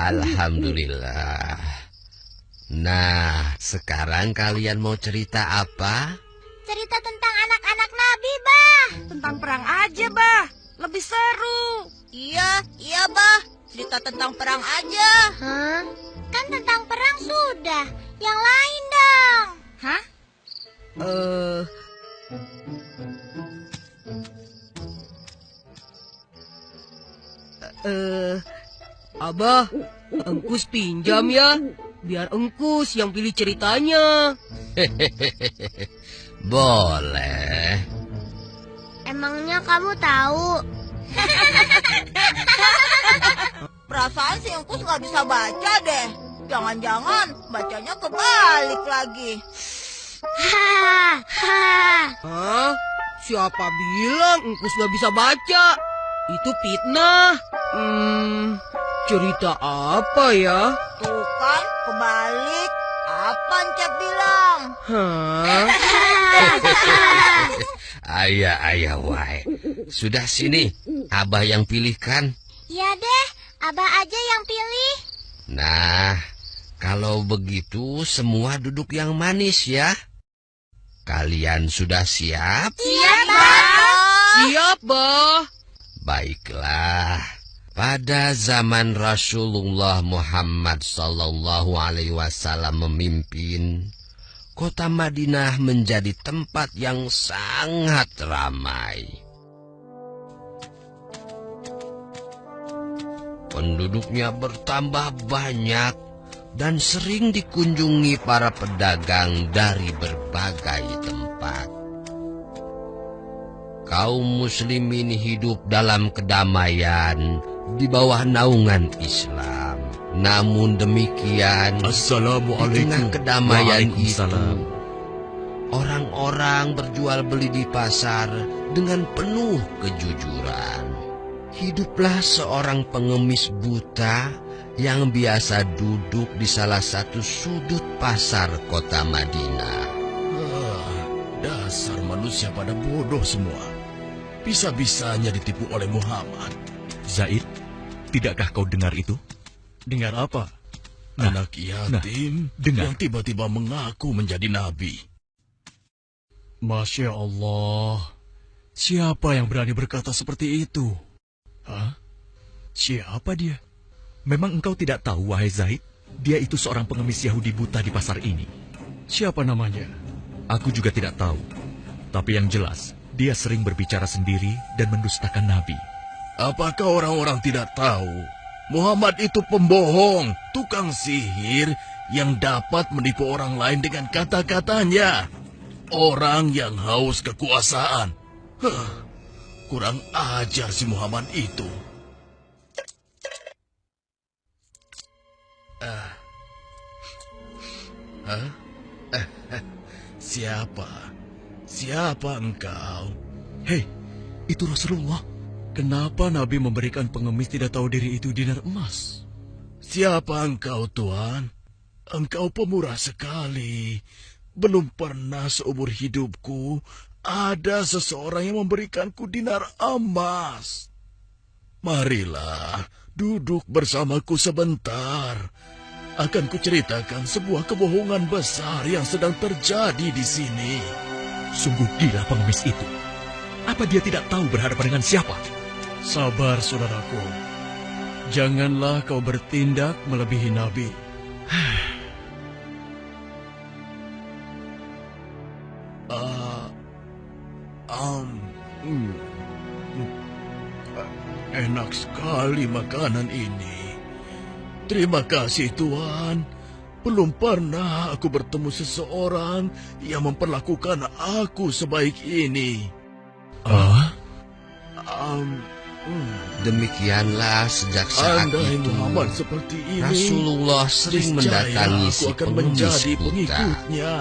Alhamdulillah. Nah, sekarang kalian mau cerita apa? Cerita tentang anak-anak Nabi, Bah. Tentang perang aja, Bah. Lebih seru. Iya, iya, Bah. Cerita tentang perang aja. Hah? Kan tentang perang sudah. Yang lain dong. Hah? Eh, eh, Abah, Engkus pinjam ya, biar Engkus yang pilih ceritanya. Boleh. Emangnya kamu tahu? Perasaan si Engkus nggak bisa baca deh. Jangan-jangan bacanya kebalik lagi. Hahaha. Hah? Siapa bilang Engkus gak bisa baca? Itu fitnah. Hmm, cerita apa ya? Tuh kan, kebalik. Apa Encep bilang? Hah? Ayah, ayah, wai. Sudah sini, Abah yang pilihkan. Ya deh, Abah aja yang pilih. Nah, kalau begitu semua duduk yang manis ya. Kalian sudah siap? Siap, Bah. Siap, Bah. Baiklah. Pada zaman Rasulullah Muhammad sallallahu alaihi wasallam memimpin, kota Madinah menjadi tempat yang sangat ramai. Penduduknya bertambah banyak dan sering dikunjungi para pedagang dari berbagai tempat. Kaum muslimin hidup dalam kedamaian di bawah naungan Islam. Namun demikian, di tengah kedamaian itu, orang-orang berjual beli di pasar dengan penuh kejujuran. Hiduplah seorang pengemis buta yang biasa duduk di salah satu sudut pasar kota Madinah. Ah, dasar manusia pada bodoh semua. Bisa-bisanya ditipu oleh Muhammad. Zaid, tidakkah kau dengar itu? Dengar apa? Nah, Anak yatim dengar. yang tiba-tiba mengaku menjadi nabi. Masya Allah. Siapa yang berani berkata seperti itu? Hah? Siapa dia? Memang engkau tidak tahu, wahai Zaid? Dia itu seorang pengemis Yahudi buta di pasar ini. Siapa namanya? Aku juga tidak tahu. Tapi yang jelas, dia sering berbicara sendiri dan mendustakan Nabi. Apakah orang-orang tidak tahu? Muhammad itu pembohong, tukang sihir yang dapat menipu orang lain dengan kata-katanya. Orang yang haus kekuasaan. Huh, kurang ajar si Muhammad itu. Ah. Hah? Eh, eh, Siapa? Siapa engkau? Hei, itu Rasulullah. Kenapa Nabi memberikan pengemis tidak tahu diri itu dinar emas? Siapa engkau, Tuan? Engkau pemurah sekali. Belum pernah seumur hidupku ada seseorang yang memberikanku dinar emas. Marilah, duduk bersamaku sebentar. Akan kuceritakan sebuah kebohongan besar yang sedang terjadi di sini. Sungguh gila pengemis itu. Apa dia tidak tahu berhadapan dengan siapa? Sabar, saudaraku. Janganlah kau bertindak melebihi Nabi. Hmm, hmm. enak sekali makanan ini. Terima kasih Tuhan. Belum pernah aku bertemu seseorang yang memperlakukan aku sebaik ini. Demikianlah sejak saat Andai itu Muhammad seperti ini, Rasulullah sering mendatangi si pengemis menjadi buta. pengikutnya.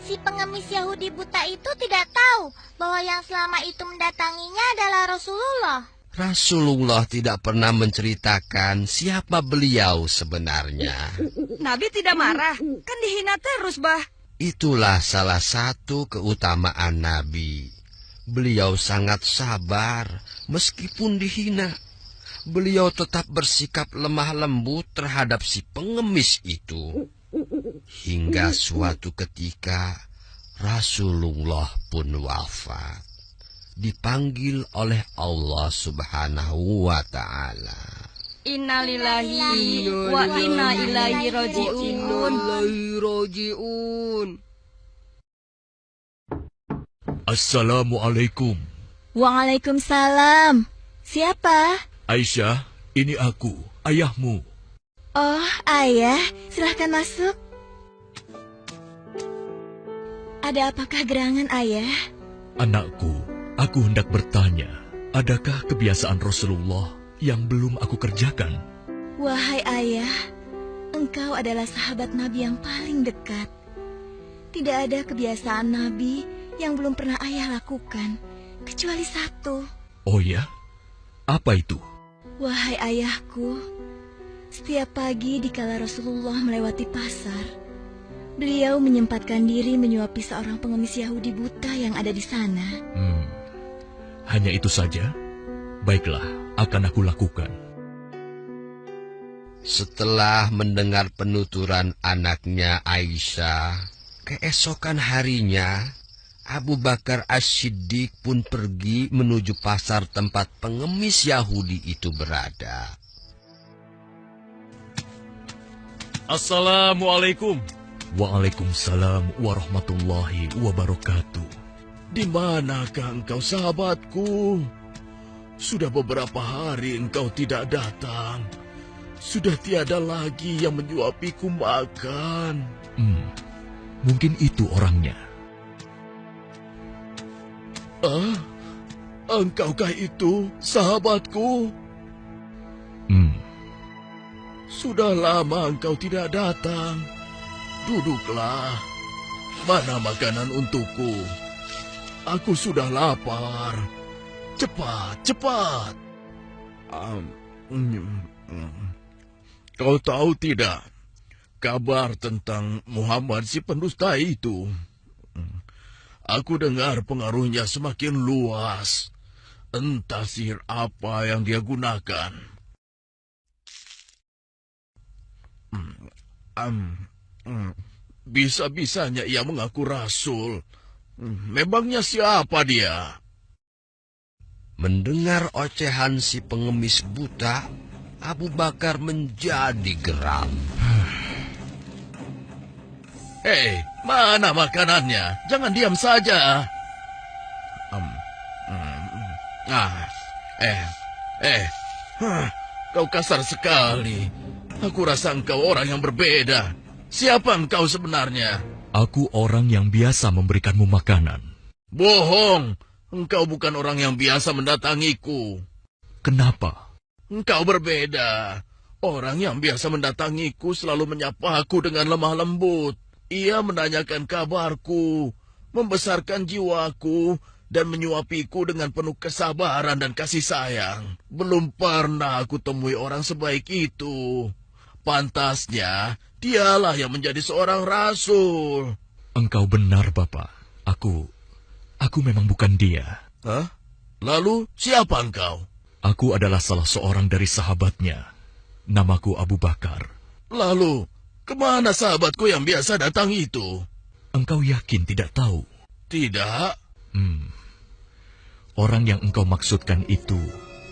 Si pengemis Yahudi buta itu tidak tahu bahwa yang selama itu mendatanginya adalah Rasulullah. Rasulullah tidak pernah menceritakan siapa beliau sebenarnya. Nabi tidak marah. Kan dihina terus, Bah. Itulah salah satu keutamaan Nabi. Beliau sangat sabar meskipun dihina. beliau tetap bersikap lemah lembut terhadap si pengemis itu. Hingga suatu ketika Rasulullah pun wafat. Dipanggil oleh Allah subhanahu wa ta'ala. Innalillahi wa inna ilaihi rajiun. Assalamualaikum. Waalaikumsalam. Siapa? Aisyah, ini aku, ayahmu. Oh, ayah. Silahkan masuk. Ada apakah gerangan ayah? Anakku, aku hendak bertanya, adakah kebiasaan Rasulullah yang belum aku kerjakan? Wahai ayah, engkau adalah sahabat Nabi yang paling dekat. Tidak ada kebiasaan Nabi yang belum pernah ayah lakukan, kecuali satu. Oh ya? Apa itu? Wahai ayahku, setiap pagi dikala Rasulullah melewati pasar, beliau menyempatkan diri menyuapi seorang pengemis Yahudi buta yang ada di sana. Hmm, hanya itu saja? Baiklah, akan aku lakukan. Setelah mendengar penuturan anaknya Aisyah, keesokan harinya Abu Bakar As-Siddiq pun pergi menuju pasar tempat pengemis Yahudi itu berada. Assalamualaikum. Waalaikumsalam warahmatullahi wabarakatuh. Di manakah engkau sahabatku? Sudah beberapa hari engkau tidak datang. Sudah tiada lagi yang menyuapiku makan. Hmm, mungkin itu orangnya. Ah, engkaukah itu sahabatku? Hmm, Sudah lama engkau tidak datang. Duduklah. Mana makanan untukku? Aku sudah lapar. Cepat, cepat. Um, mm, mm. Kau tahu tidak kabar tentang Muhammad si pendusta itu? Aku dengar pengaruhnya semakin luas. Entah sihir apa yang dia gunakan. Hmm, hmm, Bisa-bisanya ia mengaku rasul. Hmm, Memangnya siapa dia? Mendengar ocehan si pengemis buta, Abu Bakar menjadi geram. Hei, mana makanannya? Jangan diam saja. Um, mm. ah, eh, eh, Hah, kau kasar sekali. Aku rasa engkau orang yang berbeda. Siapa engkau sebenarnya? aku orang yang biasa memberikanmu makanan. Bohong. Engkau bukan orang yang biasa mendatangiku. Kenapa? Engkau berbeda. Orang yang biasa mendatangiku selalu menyapa aku dengan lemah lembut. Ia menanyakan kabarku, membesarkan jiwaku, dan menyuapiku dengan penuh kesabaran dan kasih sayang. Belum pernah aku temui orang sebaik itu. Pantasnya, dialah yang menjadi seorang rasul. Engkau benar, Bapak. Aku, aku memang bukan dia. Hah? Lalu, siapa engkau? Aku adalah salah seorang dari sahabatnya. Namaku Abu Bakar. Lalu, ke mana sahabatku yang biasa datang itu? Engkau yakin tidak tahu? Tidak. Hmm. Orang yang engkau maksudkan itu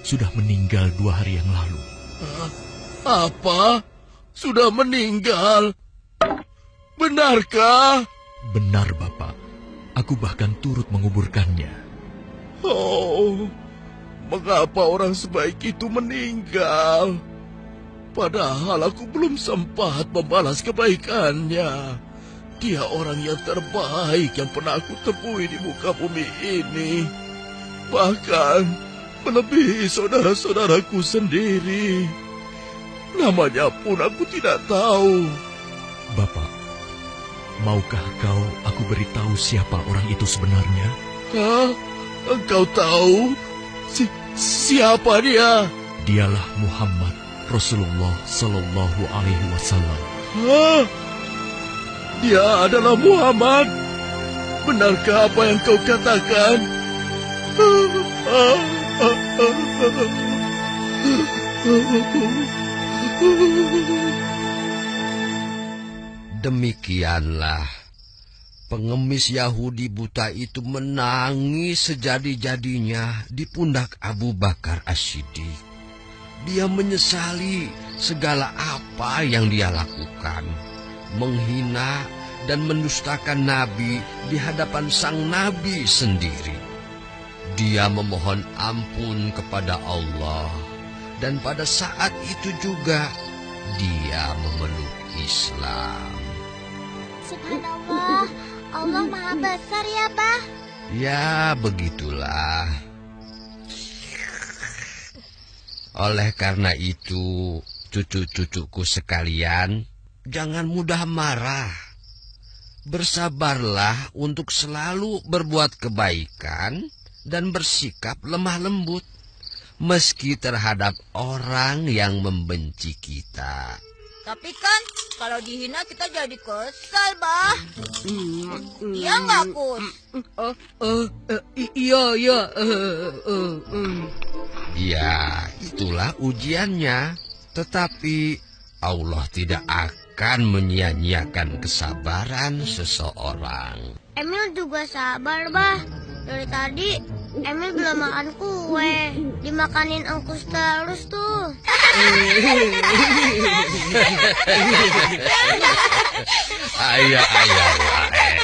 sudah meninggal dua hari yang lalu. Apa? Sudah meninggal? Benarkah? Benar, Bapak. Aku bahkan turut menguburkannya. Oh, mengapa orang sebaik itu meninggal? Padahal aku belum sempat membalas kebaikannya. Dia orang yang terbaik yang pernah aku temui di muka bumi ini. Bahkan melebihi saudara-saudaraku sendiri. Namanya pun aku tidak tahu. Bapak, maukah kau aku beritahu siapa orang itu sebenarnya? Hah? Engkau tahu? Si siapa dia? Dialah Muhammad Rasulullah Sallallahu Alaihi Wasallam. Hah? Dia adalah Muhammad. Benarkah apa yang kau katakan? Demikianlah pengemis Yahudi buta itu menangis sejadi-jadinya di pundak Abu Bakar As-Siddiq. Dia menyesali segala apa yang dia lakukan, menghina dan mendustakan Nabi di hadapan sang Nabi sendiri. Dia memohon ampun kepada Allah, dan pada saat itu juga dia memeluk Islam. Subhanallah, Allah maha besar ya, Bah. Ya, begitulah. Oleh karena itu, cucu-cucuku sekalian, jangan mudah marah. Bersabarlah untuk selalu berbuat kebaikan dan bersikap lemah lembut, meski terhadap orang yang membenci kita. Tapi kan kalau dihina kita jadi kesal, Bah. Iya nggak, Kus? Oh, oh, eh, iya, iya. Ya, itulah ujiannya. Tetapi Allah tidak akan menyia-nyiakan kesabaran seseorang. Emil juga sabar, Bah. Dari tadi, Emil belum makan kue. Dimakanin engkus terus tuh. Ayah, ayah, ayah.